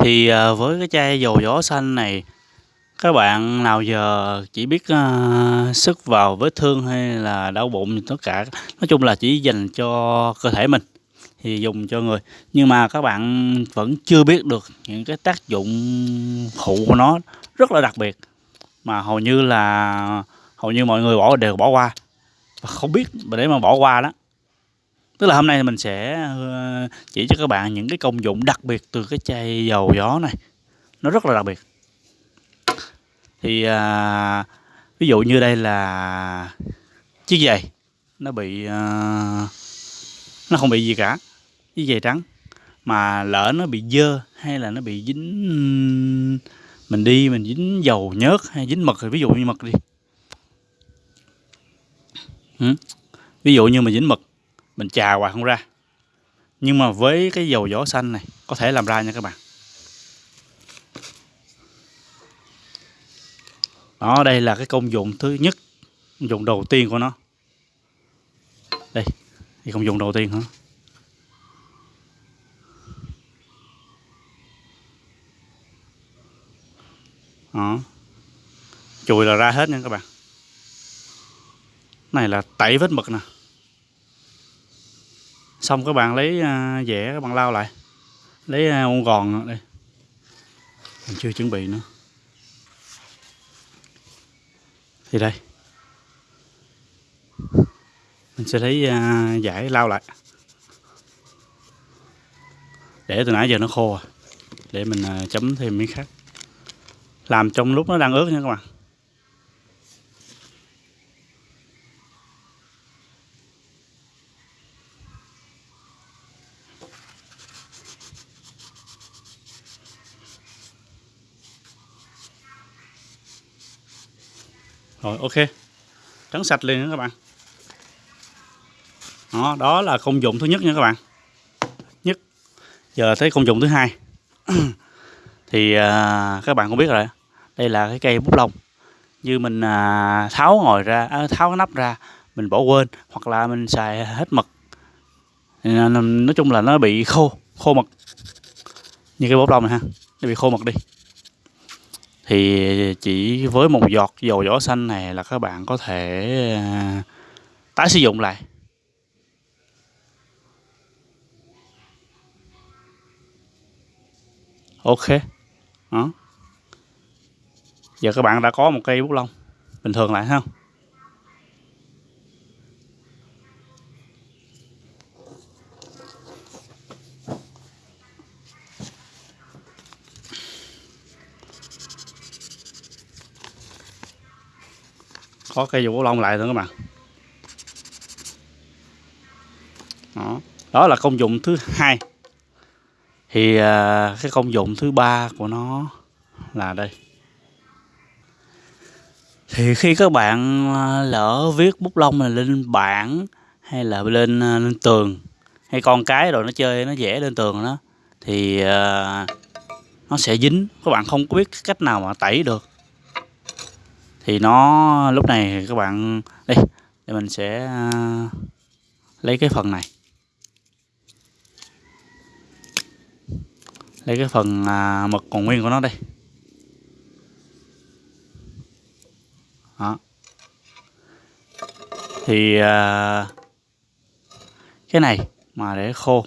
Thì, ờ, với cái chai dầu gió xanh này, các bạn nào giờ chỉ biết, ờ, ơ, xức vào vết thương hay là đau bụng tất cả, nói chung là chỉ dành cho cơ thể mình thì dùng cho người. Nhưng mà các bạn vẫn chưa biết được những cái tác dụng phụ của nó rất là đặc biệt, mà hầu như là hầu như mọi người bỏ đều bỏ qua, và không biết để mà bỏ qua đó. Tức là hôm nay mình sẽ, ờ, chỉ cho các bạn những cái công dụng đặc biệt từ cái chai dầu gió này, nó rất là đặc biệt. Thì, à, ví dụ như đây là chiếc giày, nó bị, à, nó không bị gì cả, chiếc giày trắng, mà lỡ nó bị dơ hay là nó bị dính mình đi mình dính dầu nhớt hay dính mực, ví dụ như mực đi. Ví dụ như mình dính mực, mình chà hoài không ra, nhưng mà với cái dầu vỏ xanh này có thể làm ra nha các bạn. Đó, đây là cái công dụng thứ nhất, công dụng đầu tiên của nó. Đây, thì công dụng đầu tiên hả? Đó. Chùi là ra hết nha các bạn. Này là tẩy vết mực nè. Xong các bạn lấy, à, dẻ các bạn lau lại, lấy, à, a, gòn đây. Mình chưa chuẩn bị nữa. Thì đây. Mình sẽ lấy, à, giải dải lau lại. Để từ nãy giờ nó khô à, để mình, chấm thêm miếng khác. Làm trong lúc nó đang ướt nha các bạn. Rồi, ok, trắng sạch liền nha các bạn. Đó, đó là công dụng thứ nhất nha các bạn. Nhất. Giờ tới công dụng thứ hai. Thì, à, các bạn cũng biết rồi, đây là cái cây bút lông, như mình, à, tháo ngồi ra à, tháo cái nắp ra, mình bỏ quên hoặc là mình xài hết mực, à, nói chung là nó bị khô, khô mực. Như cái bút lông này ha, nó bị khô mực đi. Thì chỉ với một giọt dầu vỏ xanh này là các bạn có thể, à, tái sử dụng lại. ok đó. Giờ các bạn đã có một cây bút lông bình thường lại không Có cây vũ bút lông lại nữa các bạn. Đó, đó là công dụng thứ hai. Thì, à, cái công dụng thứ ba của nó là đây. Thì khi các bạn, à, lỡ viết bút lông này lên bảng hay là lên, à, lên tường, hay con cái rồi nó chơi nó vẽ lên tường đó, thì, nó sẽ dính, các bạn không có biết cách nào mà tẩy được. Thì nó lúc này các bạn đây, thì mình sẽ, à, lấy cái phần này. Lấy cái phần, à, mực còn nguyên của nó đây. Đó. Thì, à, cái này mà để khô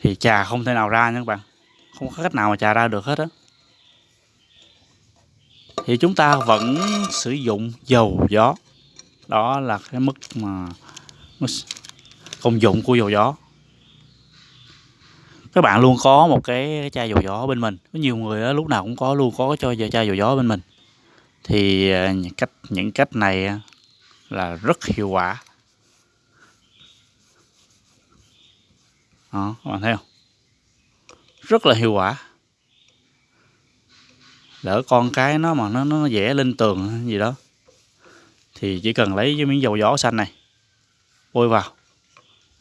thì trà không thể nào ra nha các bạn, không có cách nào mà trà ra được hết á. Thì chúng ta vẫn sử dụng dầu gió, đó là cái mức mà công dụng của dầu gió. Các bạn luôn có một cái chai dầu gió bên mình, có nhiều người đó, lúc nào cũng có luôn có cho chai dầu gió bên mình. Thì, à, những cách những cách này là rất hiệu quả. Đó, các bạn thấy không Rất là hiệu quả. Lỡ con cái nó mà nó nó vẽ lên tường gì đó, thì chỉ cần lấy cái miếng dầu gió xanh này, bôi vào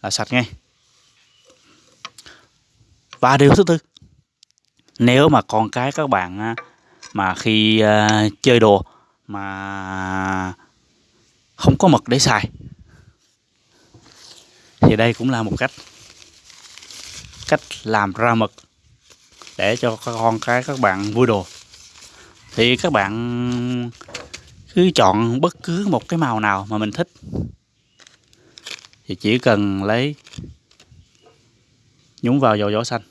là sạch ngay. Và điều thứ tư, nếu mà con cái các bạn mà khi, à, chơi đồ mà không có mực để xài thì đây cũng là một cách. cách làm ra mực để cho các con cái các bạn vui đồ thì các bạn cứ chọn bất cứ một cái màu nào mà mình thích. Thì chỉ cần lấy nhúng vào dầu gió xanh.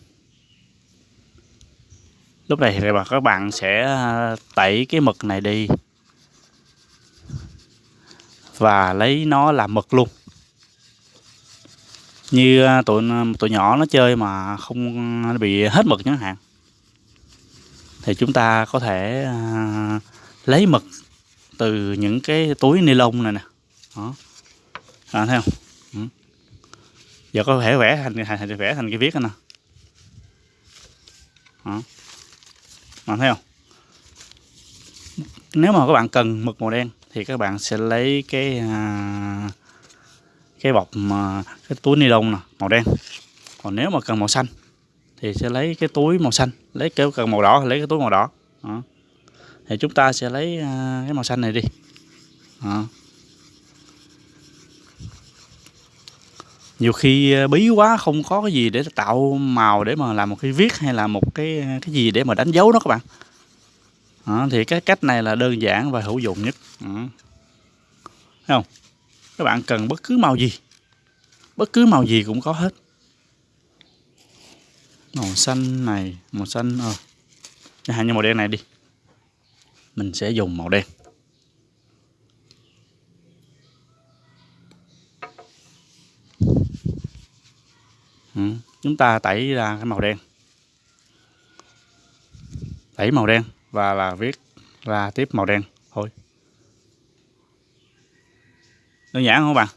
Lúc này thì các bạn sẽ à, tẩy cái mực này đi. Và lấy nó làm mực luôn. Như à, tụi à, tụi nhỏ nó chơi mà không bị hết mực chẳng hạn thì chúng ta có thể à, lấy mực từ những cái túi ni lông này nè. Đó. À, thấy không? Ừ. giờ có thể vẽ thành, thành vẽ thành cái viết nè. Đó. Mà thấy không? Nếu mà các bạn cần mực màu đen thì các bạn sẽ lấy cái à, cái bọc mà cái túi ni lông nè màu đen. Còn nếu mà cần màu xanh thì sẽ lấy cái túi màu xanh lấy kéo cần màu đỏ lấy cái túi màu đỏ đó. thì chúng ta sẽ lấy à, cái màu xanh này đi đó. nhiều khi à, bí quá không có cái gì để tạo màu để mà làm một cái viết hay là một cái à, cái gì để mà đánh dấu nó các bạn đó, thì cái cách này là đơn giản và hữu dụng nhất đó. Thấy không các bạn cần bất cứ màu gì bất cứ màu gì cũng có hết màu xanh này màu xanh ờ. À, như màu đen này đi. Mình sẽ dùng màu đen. Ừ. chúng ta tẩy ra cái màu đen. Tẩy màu đen và là viết ra tiếp màu đen. Thôi. Đơn giản không bạn?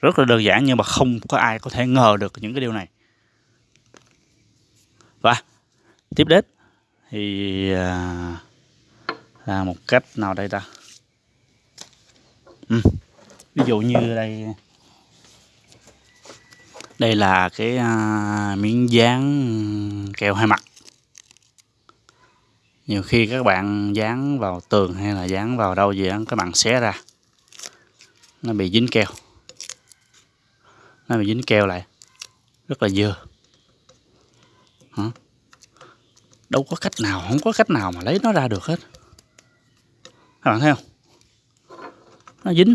Rất là đơn giản nhưng mà không có ai có thể ngờ được những cái điều này và tiếp đến thì à, là một cách nào đây ta? Ừ. ví dụ như đây. Đây là cái uh, miếng dán keo hai mặt. Nhiều khi các bạn dán vào tường hay là dán vào đâu gì đó các bạn xé ra. Nó bị dính keo. Nó bị dính keo lại. Rất là dơ. Hả? đâu có cách nào không có cách nào mà lấy nó ra được hết. Các bạn thấy không? Nó dính.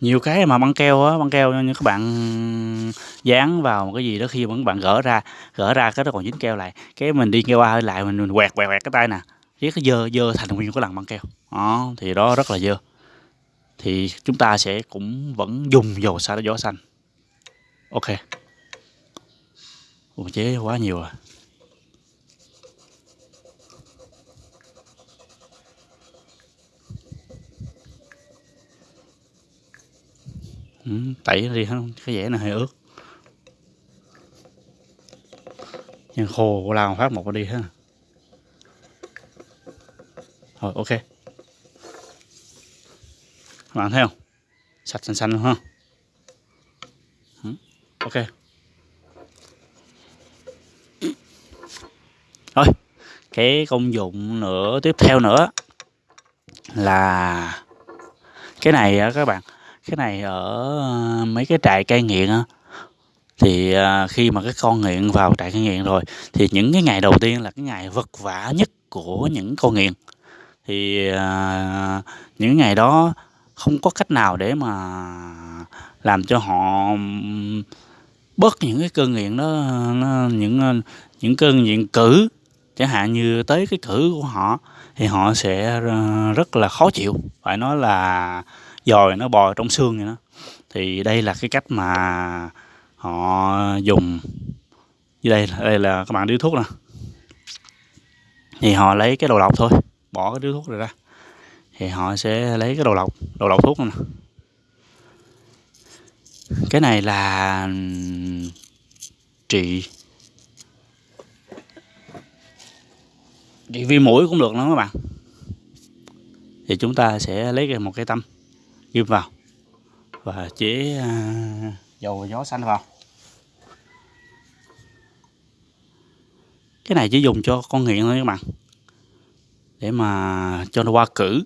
Nhiều cái mà băng keo á băng keo như các bạn dán vào một cái gì đó khi mà các bạn gỡ ra gỡ ra cái nó còn dính keo lại. Cái mình đi keo qua lại mình, mình quẹt quẹt quẹt cái tay nè. Cái dơ dơ thành nguyên cái lần băng keo. Đó thì đó rất là dơ. Thì chúng ta sẽ cũng vẫn dùng dầu xả gió xanh ok. Ủa, chế quá nhiều à. Ừ, tẩy đi không? Cái dẻ này hơi ướt. Nhưng khô lao phát một đi ha. Rồi ok. Các bạn thấy không? Sạch xanh xanh luôn ha ừ, ok rồi cái công dụng nữa tiếp theo nữa là cái này á các bạn. Cái này ở mấy cái trại cai nghiện á thì à, khi mà cái con nghiện vào trại cai nghiện rồi thì những cái ngày đầu tiên là cái ngày vất vả nhất của những con nghiện. Thì à, những ngày đó không có cách nào để mà làm cho họ bớt những cái cơn nghiện đó nó, những à, những cơn nghiện cử chẳng hạn như tới cái cử của họ, thì họ sẽ ờ, rất là khó chịu. Phải nói là dòi nó bò trong xương vậy đó. Thì đây là cái cách mà họ dùng. Đây đây là các bạn điếu thuốc nè. Thì họ lấy cái đầu lọc thôi. Bỏ cái điếu thuốc này ra. Thì họ sẽ lấy cái đầu lọc đầu lọc thuốc này nè. Cái này là trị trị viêm mũi cũng được nữa các bạn. Thì chúng ta sẽ lấy một cái tâm ghim vào và chế à, dầu gió xanh vào. Cái này chỉ dùng cho con nghiện thôi các bạn. Để mà cho nó qua cử.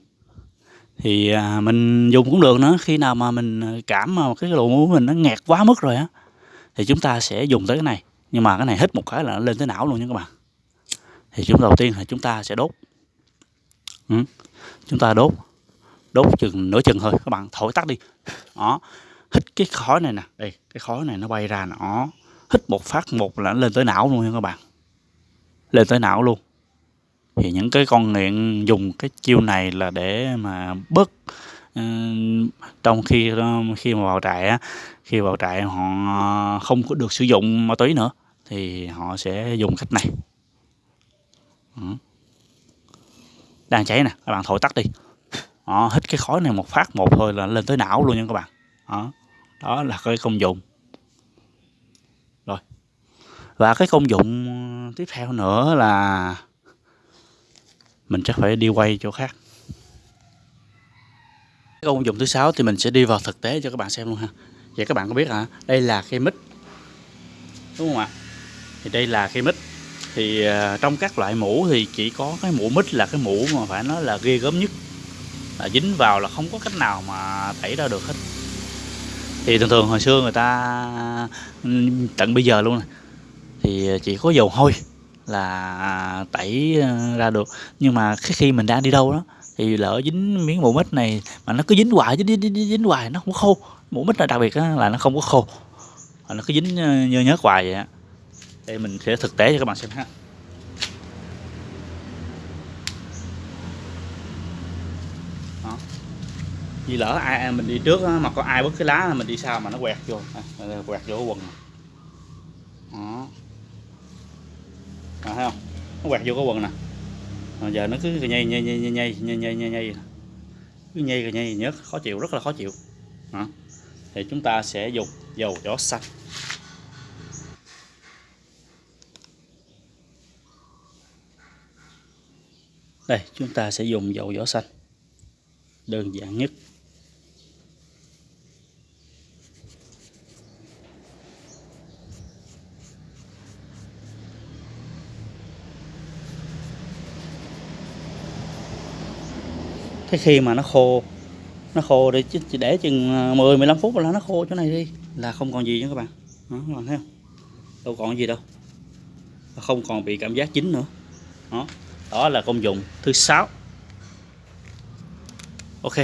Thì à, mình dùng cũng được nữa. Khi nào mà mình cảm mà cái lỗ mũi mình nó nghẹt quá mức rồi á, thì chúng ta sẽ dùng tới cái này. Nhưng mà cái này hít một cái là nó lên tới não luôn nha các bạn thì chúng đầu tiên là chúng ta sẽ đốt. Ừ. chúng ta đốt đốt chừng nửa chừng thôi. Các bạn thổi tắt đi. Đó, hít cái khói này nè. Đây, cái khói này nó bay ra nó hít một phát một là nó lên tới não luôn nha các bạn. Lên tới não luôn. Thì những cái con nghiện dùng cái chiêu này là để mà bớt ừ, trong khi khi mà vào trại á, khi vào trại họ không có được sử dụng ma túy nữa, thì họ sẽ dùng cách này. Ừ. đang cháy nè các bạn thổi tắt đi. Đó, hít cái khói này một phát một thôi là lên tới não luôn nha các bạn. Đó, đó là cái công dụng. Rồi. Và cái công dụng ờ, tiếp theo nữa là mình chắc phải đi quay chỗ khác. Cái công dụng thứ sáu thì mình sẽ đi vào thực tế cho các bạn xem luôn ha. Vậy các bạn có biết hả? Đây là cây mít đúng không ạ? Thì đây là cây mít thì à, trong các loại mũ thì chỉ có cái mũ mít là cái mũ mà phải nói là ghê gớm nhất. Là dính vào là không có cách nào mà tẩy ra được hết. Thì thường thường hồi xưa người ta tận bây giờ luôn này, thì chỉ có dầu hôi là tẩy ra được. Nhưng mà khi mình đang đi đâu đó thì lỡ dính miếng mũ mít này mà nó cứ dính hoài dính, dính, dính, dính hoài nó không có khô. Mũ mít là đặc biệt là nó không có khô. Nó cứ dính nhơ nhớt hoài vậy á đây mình sẽ thực tế cho các bạn xem ha. Đó. vì lỡ ai mình đi trước mà có ai bứt cái lá mình đi sau mà nó quẹt vô. À, quẹt vô quần đó. À, thấy không? Nó quẹt vô cái quần nè. À, giờ nó cứ nhây nhây nhây nhây nhây nhây nhây nhây nhây. Cứ nhây nhây nhớt khó chịu rất là khó chịu. Đó. thì chúng ta sẽ dùng dầu gió xanh. Đây, chúng ta sẽ dùng dầu vỏ xanh. Đơn giản nhất. Cái khi mà nó khô nó khô để chỉ để chừng à, 10 15 phút là nó khô chỗ này đi. Là không còn gì nữa các bạn. Đó, các bạn thấy không? Đâu còn gì đâu. Không còn bị cảm giác chín nữa. Đó đó là công dụng thứ sáu. Ok.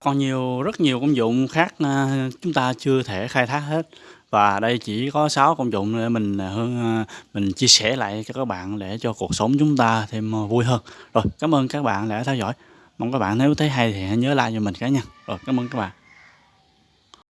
Còn nhiều, rất nhiều công dụng khác à, chúng ta chưa thể khai thác hết. Và đây chỉ có 6 công dụng để mình à, hơn à, mình chia sẻ lại cho các bạn để cho cuộc sống chúng ta thêm vui hơn. Rồi, cảm ơn các bạn đã theo dõi. Mong các bạn nếu thấy hay thì hãy nhớ like cho mình cả nha. Rồi, cảm ơn các bạn.